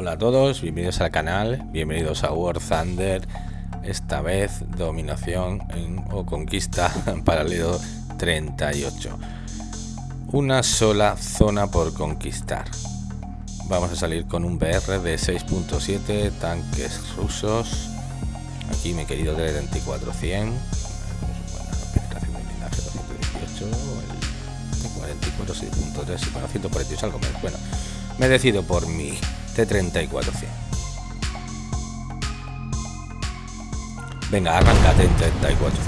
Hola a todos, bienvenidos al canal, bienvenidos a War Thunder, esta vez dominación o conquista en paralelo 38. Una sola zona por conquistar. Vamos a salir con un BR de 6.7 tanques rusos. Aquí mi querido 34-100. 44, 6.3 bueno, 148 algo menos. Bueno, me decido por mi T-34 Venga, arrancate en 34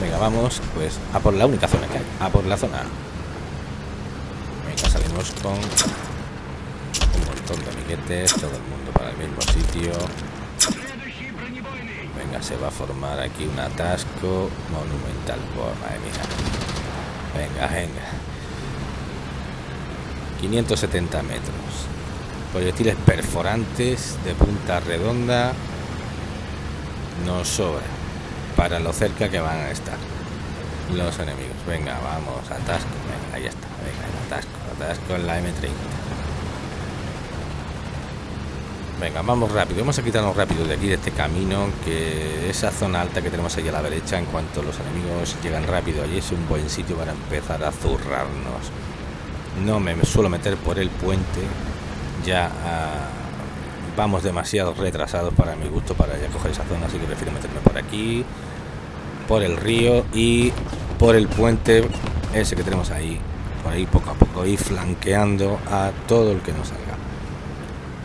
Venga, vamos, pues a por la única zona que hay, a por la zona. Venga, salimos con un montón de amiguetes, todo el mundo para el mismo sitio. Venga, se va a formar aquí un atasco monumental. por madre mía. Venga, venga. 570 metros. Proyectiles perforantes de punta redonda nos sobra para lo cerca que van a estar los enemigos. Venga, vamos, atasco. Venga, ahí está. Venga, atasco, atasco en la M30. Venga, vamos rápido. Vamos a quitarnos rápido de aquí, de este camino, que esa zona alta que tenemos ahí a la derecha, en cuanto los enemigos llegan rápido, allí es un buen sitio para empezar a zurrarnos. No me suelo meter por el puente, ya ah, vamos demasiado retrasados para mi gusto para ya coger esa zona, así que prefiero meterme por aquí, por el río y por el puente ese que tenemos ahí, por ahí poco a poco, ir flanqueando a todo el que nos salga.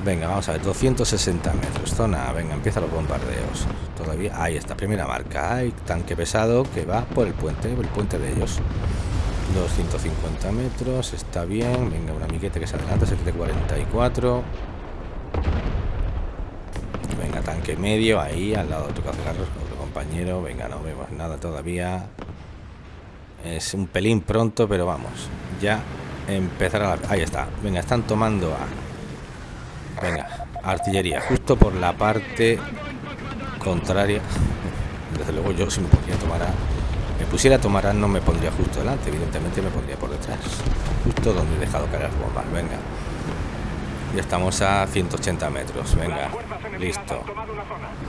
Venga, vamos a ver, 260 metros, zona, venga, empieza los bombardeos. Todavía, ahí está, primera marca, hay tanque pesado que va por el puente, el puente de ellos. 250 metros, está bien, venga, un amiguete que se adelanta, 744. Venga, tanque medio, ahí, al lado de otro otro compañero, venga, no vemos nada todavía. Es un pelín pronto, pero vamos, ya empezará la... Ahí está, venga, están tomando a Venga, artillería, justo por la parte contraria. Desde luego yo si me podría tomar a... Me pusiera a tomar no me pondría justo delante, evidentemente me pondría por detrás. Justo donde he dejado caer las bombas, venga. Ya estamos a 180 metros, venga. Listo.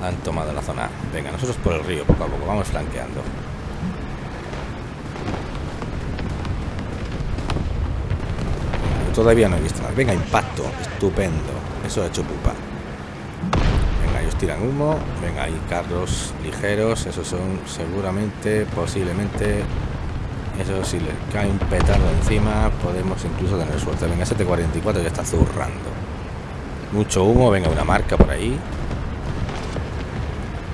Han tomado la zona. Venga, nosotros por el río, poco a poco, vamos flanqueando. Todavía no he visto nada. Venga, impacto. Estupendo. Eso ha hecho pupa. Tiran humo. Venga, hay carros ligeros. Esos son seguramente, posiblemente... Eso si le cae un petardo encima, podemos incluso tener suerte. Venga, 744 ya está zurrando. Mucho humo. Venga, una marca por ahí.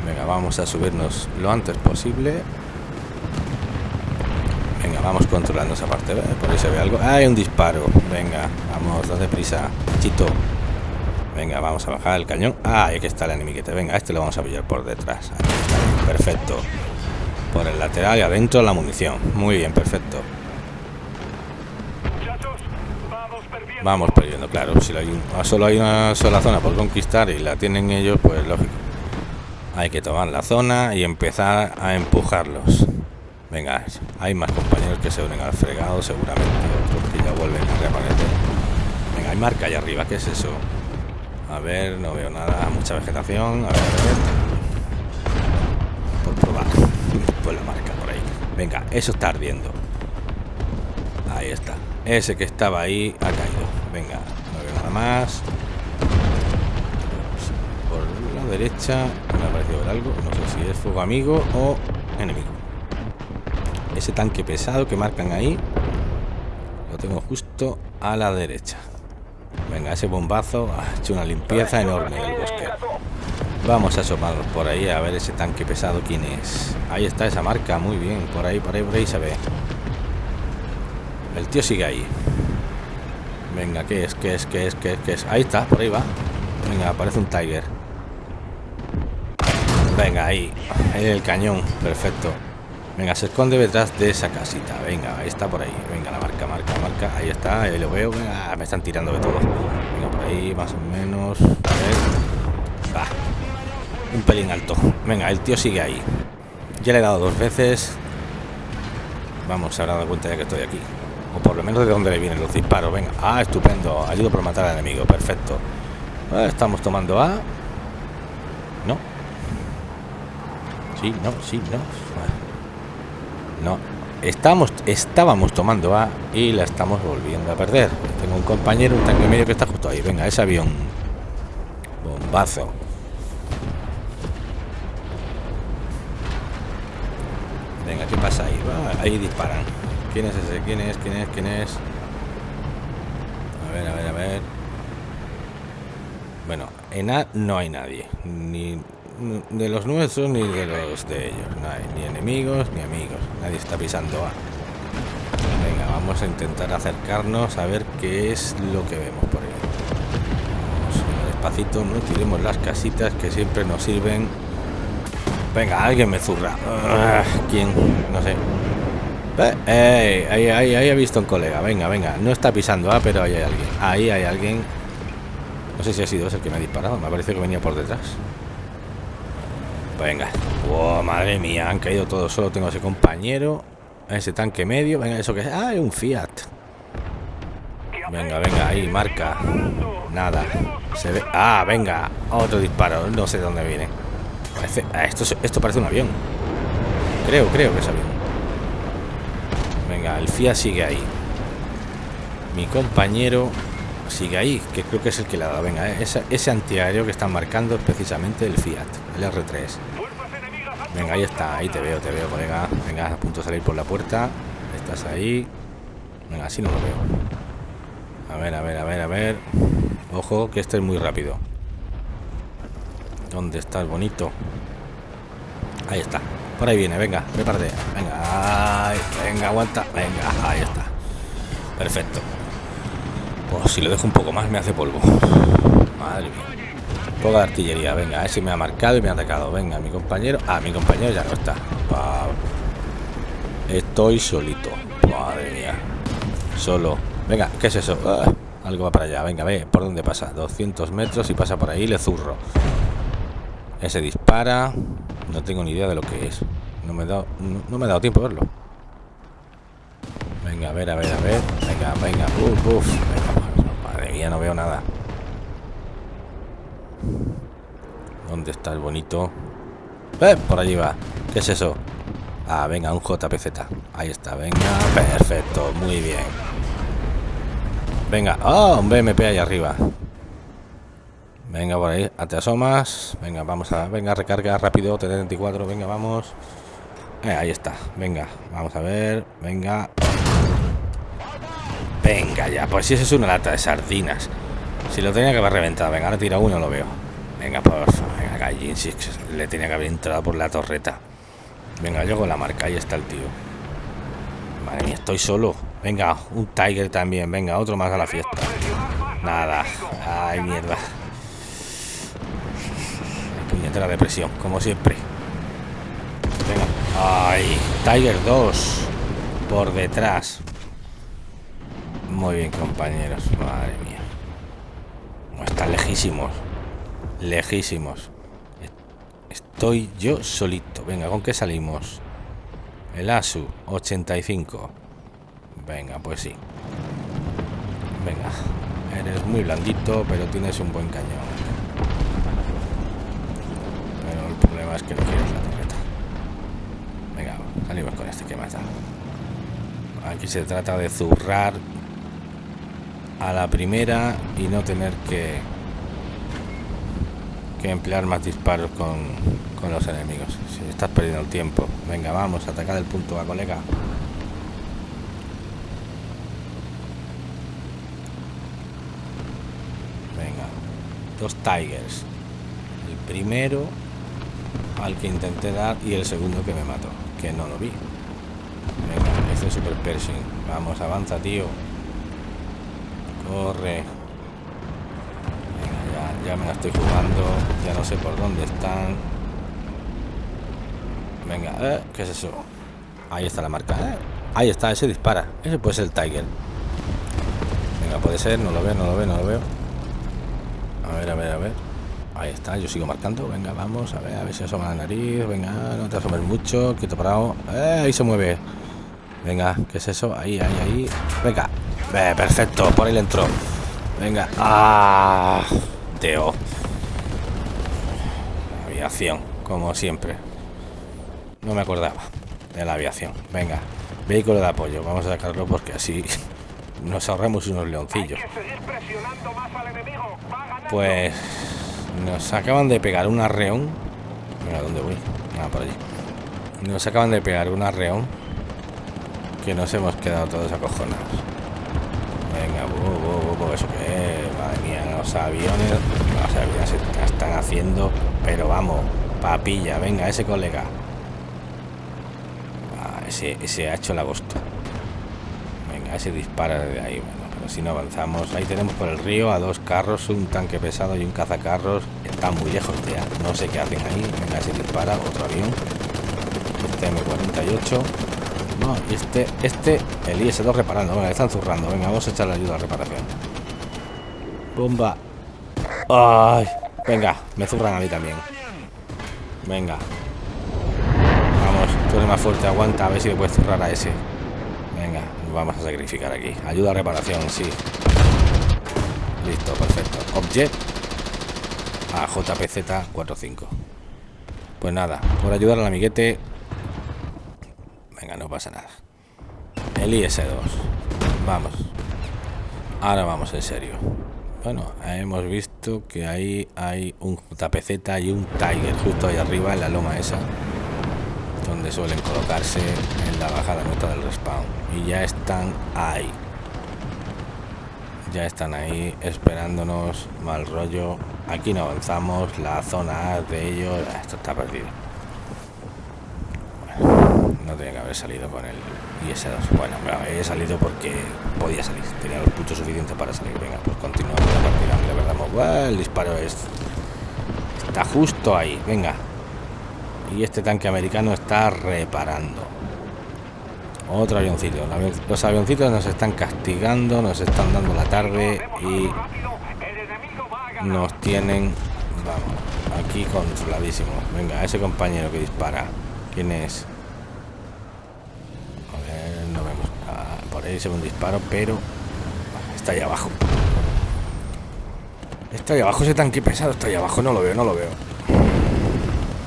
Venga, vamos a subirnos lo antes posible. Venga, vamos controlando esa parte. Por ahí se ve algo. hay un disparo! Venga, vamos, date prisa. Chito. Venga, vamos a bajar el cañón. Ah, aquí está el enemiguete. Venga, este lo vamos a pillar por detrás. Perfecto. Por el lateral y adentro la munición. Muy bien, perfecto. Vamos perdiendo, claro. Si solo hay una sola zona por conquistar y la tienen ellos, pues lógico. Hay que tomar la zona y empezar a empujarlos. Venga, hay más compañeros que se unen al fregado, seguramente otros ya vuelven a reaparecer. Venga, hay marca allá arriba, ¿qué es eso? A ver, no veo nada, mucha vegetación. A ver, a ver. Por probar. Pues la marca por ahí. Venga, eso está ardiendo. Ahí está. Ese que estaba ahí ha caído. Venga, no veo nada más. Por la derecha me ha parecido ver algo. No sé si es fuego amigo o enemigo. Ese tanque pesado que marcan ahí lo tengo justo a la derecha. Venga, ese bombazo ha hecho una limpieza enorme del bosque. Vamos a asomarnos por ahí a ver ese tanque pesado quién es. Ahí está esa marca, muy bien. Por ahí, por ahí, por ahí se ve. El tío sigue ahí. Venga, ¿qué es? ¿Qué es? ¿Qué es? ¿Qué es? ¿Qué es? Ahí está, por ahí va. Venga, aparece un Tiger. Venga, ahí. Ahí el cañón. Perfecto. Venga, se esconde detrás de esa casita. Venga, ahí está por ahí. Venga, la marca, marca, marca. Ahí está, ahí lo veo. Venga, me están tirando de todo. Venga, por ahí, más o menos. A ver. Va. Un pelín alto. Venga, el tío sigue ahí. Ya le he dado dos veces. Vamos, se habrá dado cuenta ya que estoy aquí. O por lo menos de dónde le vienen los disparos. Venga. Ah, estupendo. Ayudo por matar al enemigo. Perfecto. Ah, estamos tomando A. No. Sí, no, sí, no. No. Estamos, estábamos tomando A y la estamos volviendo a perder. Tengo un compañero, un tanque medio que está justo ahí. Venga, ese avión. Bombazo. Venga, ¿qué pasa ahí? ahí disparan. ¿Quién es ese? ¿Quién es? ¿Quién es? ¿Quién es? A ver, a ver, a ver. Bueno, en A no hay nadie. Ni de los nuestros ni de los de ellos. Ni enemigos ni amigos. Nadie está pisando A. Venga, vamos a intentar acercarnos a ver qué es lo que vemos por ahí. Vamos despacito, no tiremos las casitas que siempre nos sirven. Venga, alguien me zurra. Ah, ¿Quién? No sé. Eh, ahí, ahí, ahí he visto un colega. Venga, venga. No está pisando A, pero ahí hay alguien. Ahí hay alguien. No sé si ha sido ese el que me ha disparado. Me parece que venía por detrás. Venga. Oh, madre mía, han caído todos. Solo tengo ese compañero. Ese tanque medio. Venga, eso que es. Ah, un Fiat. Venga, venga, ahí, marca. Nada. Se ve. Ah, venga. Otro disparo. No sé dónde viene. Parece... Ah, esto, esto parece un avión. Creo, creo que es avión. Venga, el Fiat sigue ahí. Mi compañero sigue ahí, que creo que es el que le ha dado. Venga, eh, ese, ese antiaéreo que están marcando es precisamente el Fiat, el R3. Venga, ahí está, ahí te veo, te veo, colega. Venga, a punto de salir por la puerta. Estás ahí. Venga, así no lo veo. A ver, a ver, a ver, a ver. Ojo, que este es muy rápido. ¿Dónde está el bonito? Ahí está. Por ahí viene, venga, prepárate. Venga, venga, aguanta. Venga, ahí está. Perfecto. Pues si lo dejo un poco más me hace polvo. Madre mía. Poca de artillería, venga, ese me ha marcado y me ha atacado. Venga, mi compañero. Ah, mi compañero ya no está. Estoy solito. Madre mía. Solo. Venga, ¿qué es eso? Ah, algo va para allá. Venga, ve, ¿por dónde pasa? 200 metros y pasa por ahí, le zurro. Ese dispara. No tengo ni idea de lo que es. No me he dado, no, me ha dado tiempo a verlo. Venga, a ver, a ver, a ver. Venga, venga. Uf, uf. madre no veo nada. ¿Dónde está el bonito? ¡Eh! Por allí va. ¿Qué es eso? Ah, venga, un JPZ. Ahí está, venga. Perfecto, muy bien. Venga. ¡Oh! Un BMP ahí arriba. Venga, por ahí. Te asomas. Venga, vamos a... Venga, recarga rápido. T-34. Venga, vamos. Eh, ahí está. Venga, vamos a ver. Venga. Venga ya. Pues si eso es una lata de sardinas. Si lo tenía que haber reventado. Venga, ahora tira uno, lo veo. Venga, por favor. Venga, Gallin, le tenía que haber entrado por la torreta. Venga, yo con la marca. Ahí está el tío. Madre mía, estoy solo. Venga, un Tiger también. Venga, otro más a la fiesta. Nada. Ay, mierda. Puñetera depresión, como siempre. Venga. Ay, Tiger 2. Por detrás. Muy bien, compañeros. Madre mía. Están lejísimos lejísimos. Estoy yo solito. Venga, ¿con qué salimos? El ASU 85. Venga, pues sí. Venga. Eres muy blandito, pero tienes un buen cañón. Pero el problema es que no quieres la torreta. Venga, salimos con este que mata. Aquí se trata de zurrar a la primera y no tener que que emplear más disparos con, con los enemigos. Si estás perdiendo el tiempo. Venga, vamos, atacar el punto A, colega. Venga, dos Tigers. El primero al que intenté dar y el segundo que me mató, que no lo vi. Venga, ese es Super Pershing. Vamos, avanza, tío. Corre. Ya me la estoy jugando. Ya no sé por dónde están. Venga eh, ¿qué es eso? ahí está la marca eh. ahí está, ese dispara. Ese puede ser el Tiger. Venga, puede ser, no lo veo, no lo veo, no lo veo. A ver, a ver, a ver. Ahí está, yo sigo marcando, venga, vamos a ver, a ver si asoma la nariz, venga, no te asomes mucho quieto parado, eh, ahí se mueve. Venga, ¿qué es eso? ahí, ahí, ahí, venga, perfecto, por ahí le entró venga, ah Mateo. Aviación, como siempre. No me acordaba de la aviación. Venga, vehículo de apoyo. Vamos a sacarlo porque así nos ahorramos unos leoncillos. Pues nos acaban de pegar un arreón. Mira, ¿dónde voy? Ah, por allí. Nos acaban de pegar un arreón que nos hemos quedado todos acojonados. Venga, bu, eso que madre mía, los aviones, los aviones están haciendo, pero vamos, papilla, venga, ese colega. Ah, ese, ese ha hecho el agosto. Venga, ese dispara desde ahí, bueno, si no avanzamos, ahí tenemos por el río a dos carros, un tanque pesado y un cazacarros, están muy lejos ya, no sé qué hacen ahí, venga, ese dispara, otro avión, este M48 este, este, el IS-2 reparando. Venga, están zurrando. Venga, vamos a echar la ayuda a reparación. Bomba. Ay, venga, me zurran a mí también. Venga. Vamos, tú eres más fuerte, aguanta, a ver si le puedes zurrar a ese. Venga, vamos a sacrificar aquí. Ayuda a reparación, sí. Listo, perfecto. Object a JPZ 45. Pues nada, por ayudar al amiguete pasa nada. El IS-2. Vamos. Ahora vamos en serio. Bueno, hemos visto que ahí hay un JPZ y un Tiger justo ahí arriba en la loma esa. Donde suelen colocarse en la bajada nota del respawn. Y ya están ahí. Ya están ahí esperándonos mal rollo. Aquí no avanzamos. La zona de ellos... Esto está perdido no tenía que haber salido con el IS-2. Bueno, he salido porque podía salir. Tenía los puntos suficientes para salir. Venga, pues continuamos la verdad, el disparo es, está justo ahí. Venga. Y este tanque americano está reparando. Otro avioncito. Los avioncitos nos están castigando, nos están dando la tarde y nos tienen, vamos, aquí controladísimos. Venga, ese compañero que dispara. ¿Quién es? Ve un disparo, pero está ahí abajo. Está ahí abajo ese tanque pesado, está ahí abajo, no lo veo, no lo veo.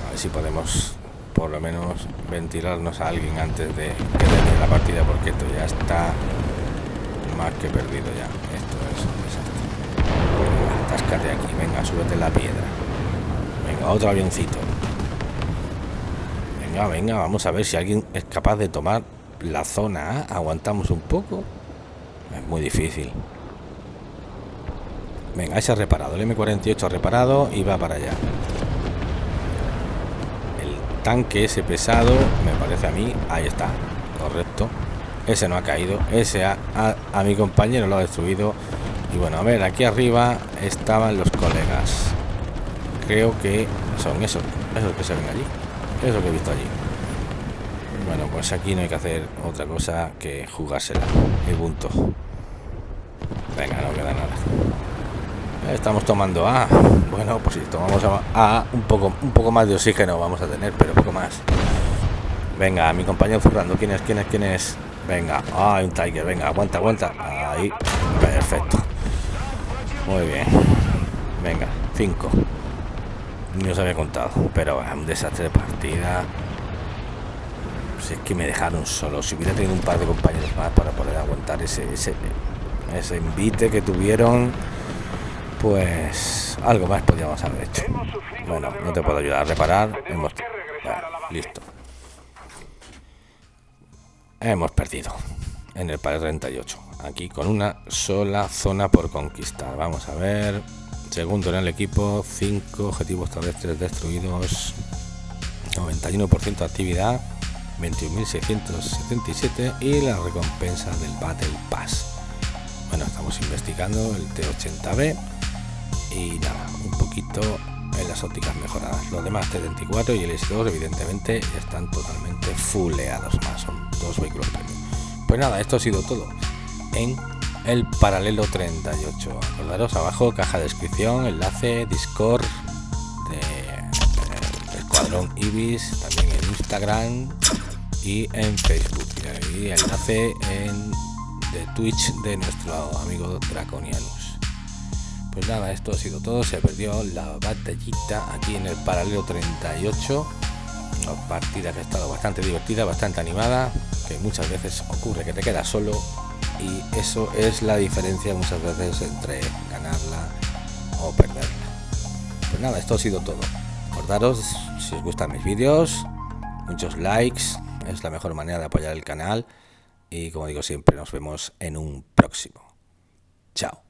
A ver si podemos por lo menos ventilarnos a alguien antes de que termine la partida, porque esto ya está más que perdido ya. Esto es un desastre. Aquí, venga, súbete la piedra. Venga, otro avioncito. Venga, venga, vamos a ver si alguien es capaz de tomar la zona aguantamos un poco. Es muy difícil. Venga ese ha reparado. El M48 ha reparado y va para allá. El tanque ese pesado me parece a mí ahí está. Correcto. Ese no ha caído. Ese a, mi compañero lo ha destruido. Y bueno a ver aquí arriba estaban los colegas. Creo que son esos esos que se ven allí. Eso que he visto allí bueno, pues aquí no hay que hacer otra cosa que jugársela. Y punto. Venga, no queda nada. Estamos tomando A. Bueno, pues si tomamos A, un poco, un poco más de oxígeno vamos a tener, pero poco más. Venga, mi compañero zurrando. ¿Quién es? ¿Quién es? ¿Quién es? Venga. Ah, un Tiger. Venga, aguanta, aguanta. Ahí. Perfecto. Muy bien. Venga, 5. Ni os había contado. Pero es un desastre de partida es que me dejaron solo. Si hubiera tenido un par de compañeros más para poder aguantar ese, ese, ese invite que tuvieron, pues algo más podríamos haber hecho. Bueno, no te puedo ayudar a reparar. Hemos, listo. Hemos perdido en el par 38. Aquí con una sola zona por conquistar. Vamos a ver. Segundo en el equipo, 5 objetivos terrestres destruidos, 91% de actividad. 21.677 y la recompensa del Battle Pass. Bueno, estamos investigando el T80B y nada, un poquito en las ópticas mejoradas. Los demás T34 y el S2 evidentemente están totalmente fulleados más, son dos vehículos premium. Pues nada, esto ha sido todo en el paralelo 38. Acordaros abajo, caja de descripción, enlace, Discord Escuadrón Ibis, también en Instagram y en Facebook. Y enlace en de Twitch de nuestro amigo Draconianus. Pues nada, esto ha sido todo. Se perdió la batallita aquí en el paralelo 38. Una partida que ha estado bastante divertida, bastante animada. Que muchas veces ocurre que te quedas solo. Y eso es la diferencia muchas veces entre ganarla o perderla. Pues nada, esto ha sido todo. Recordaros, si os gustan mis vídeos, muchos likes. Es la mejor manera de apoyar el canal. Y como digo siempre, nos vemos en un próximo. Chao.